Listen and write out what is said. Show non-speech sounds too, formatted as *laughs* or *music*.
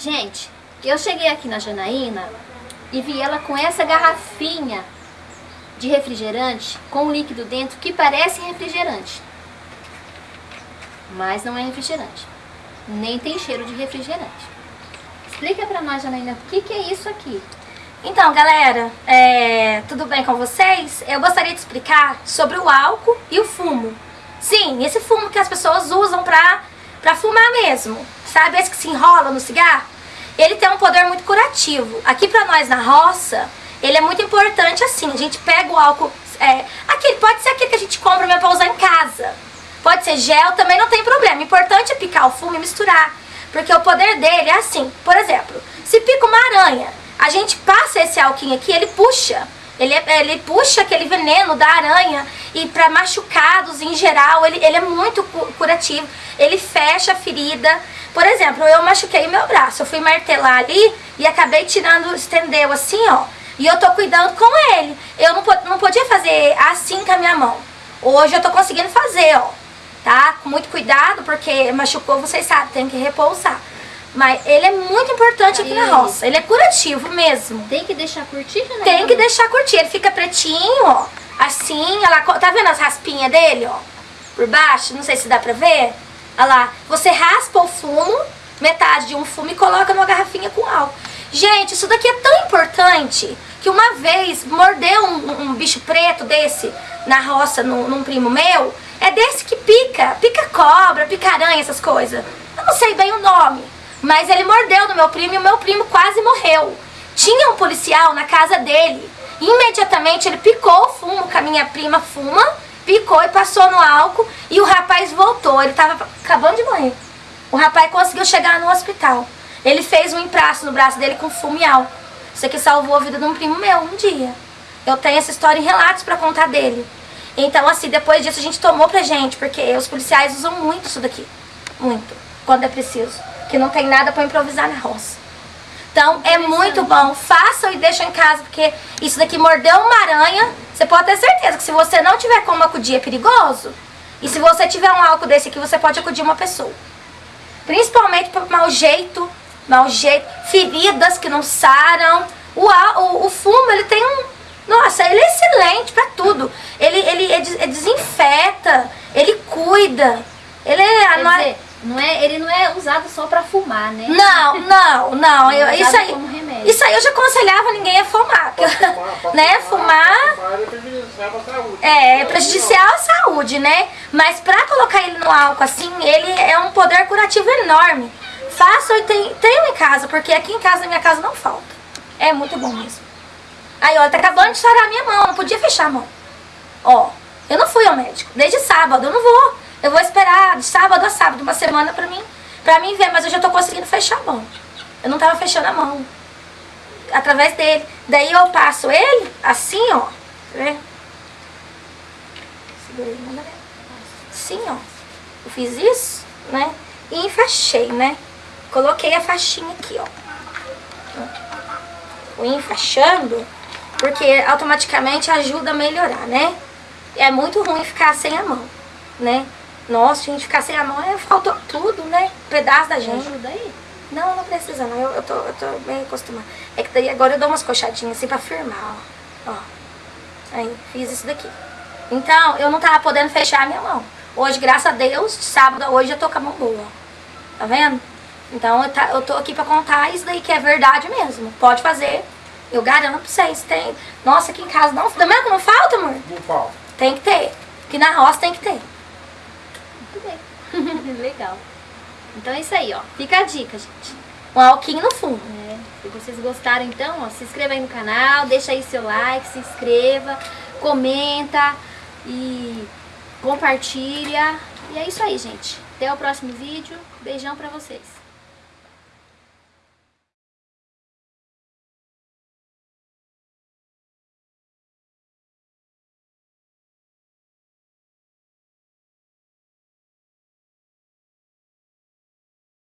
Gente, eu cheguei aqui na Janaína e vi ela com essa garrafinha de refrigerante com um líquido dentro que parece refrigerante. Mas não é refrigerante. Nem tem cheiro de refrigerante. Explica pra nós, Janaína, o que, que é isso aqui? Então, galera, é, tudo bem com vocês? Eu gostaria de explicar sobre o álcool e o fumo. Sim, esse fumo que as pessoas usam pra, pra fumar mesmo. Sabe esse que se enrola no cigarro? Ele tem um poder muito curativo. Aqui pra nós na roça, ele é muito importante assim. A gente pega o álcool, é, aquele, pode ser aquele que a gente compra mesmo pra usar em casa. Pode ser gel, também não tem problema. O importante é picar o fumo e misturar. Porque o poder dele é assim. Por exemplo, se pica uma aranha, a gente passa esse alquinho aqui, ele puxa. Ele, ele puxa aquele veneno da aranha e para machucados em geral, ele, ele é muito curativo. Ele fecha a ferida. Por exemplo, eu machuquei o meu braço, eu fui martelar ali e acabei tirando, estendeu assim, ó. E eu tô cuidando com ele. Eu não, não podia fazer assim com a minha mão. Hoje eu tô conseguindo fazer, ó. Tá? Com muito cuidado, porque machucou, vocês sabem, tem que repousar. Mas ele é muito importante aqui na roça. Ele é curativo mesmo. Tem que deixar curtir, né? Tem que deixar curtir. Ele fica pretinho, ó. Assim, ela, tá vendo as raspinhas dele, ó? Por baixo, não sei se dá pra ver. Olha lá. Você raspa o fumo, metade de um fumo e coloca numa garrafinha com álcool. Gente, isso daqui é tão importante que uma vez mordeu um, um bicho preto desse na roça, no, num primo meu. É desse que pica. Pica cobra, pica aranha, essas coisas. Eu não sei bem o nome. Mas ele mordeu no meu primo e o meu primo quase morreu. Tinha um policial na casa dele. Imediatamente ele picou o fumo que a minha prima fuma, picou e passou no álcool e o rapaz voltou. Ele estava acabando de morrer. O rapaz conseguiu chegar no hospital. Ele fez um empraço no braço dele com fumo álcool. Isso aqui salvou a vida de um primo meu um dia. Eu tenho essa história em relatos para contar dele. Então, assim, depois disso a gente tomou pra gente, porque os policiais usam muito isso daqui. Muito. Quando é preciso que não tem nada para improvisar na roça. Então é muito bom, façam e deixem em casa, porque isso daqui mordeu uma aranha, você pode ter certeza que se você não tiver como acudir é perigoso. E se você tiver um álcool desse aqui, você pode acudir uma pessoa. Principalmente por mau jeito, mau jeito, feridas que não saram. O, o, o fumo, ele tem um... Nossa, ele é excelente para tudo. Ele, ele, ele desinfeta, ele cuida. Ele é... Não é, ele não é usado só para fumar, né? Não, não, não. É eu, isso aí, isso aí eu já aconselhava ninguém a fumar. fumar né? Fumar, fumar é prejudicial à saúde. É, é prejudicial à saúde, né? Mas para colocar ele no álcool assim, ele é um poder curativo enorme. Faço e tem, tenho em casa, porque aqui em casa, na minha casa, não falta. É muito bom mesmo. Aí, ó, tá acabando de estourar a minha mão, não podia fechar a mão. Ó, eu não fui ao médico, desde sábado, eu não vou. Eu vou esperar de sábado a sábado, uma semana pra mim, pra mim ver, mas eu já tô conseguindo fechar a mão. Eu não tava fechando a mão. Através dele. Daí eu passo ele, assim, ó. Manda ver. Assim, ó. Eu fiz isso, né? E enfaixei, né? Coloquei a faixinha aqui, ó. Fui enfaixando, porque automaticamente ajuda a melhorar, né? É muito ruim ficar sem a mão, né? Nossa, gente, ficar sem a mão, é, faltou tudo, né? Um pedaço da gente. Ajuda aí? Não, não precisa não, eu, eu, tô, eu tô bem acostumada. É que daí agora eu dou umas coxadinhas assim pra firmar, ó. ó. Aí, fiz isso daqui. Então, eu não tava podendo fechar a minha mão. Hoje, graças a Deus, sábado, hoje eu tô com a mão boa, Tá vendo? Então, eu, tá, eu tô aqui pra contar isso daí que é verdade mesmo. Pode fazer. Eu garanto pra vocês. Tem... Nossa, aqui em casa não... Tá vendo que não falta, amor? Não falta. Tem que ter. Aqui na roça tem que ter. *laughs* Legal. Então é isso aí, ó. Fica a dica, gente. Um alquinho no fundo. É. Se vocês gostaram, então, ó, se inscreva aí no canal, deixa aí seu like, se inscreva, comenta e compartilha. E é isso aí, gente. Até o próximo vídeo. Beijão pra vocês.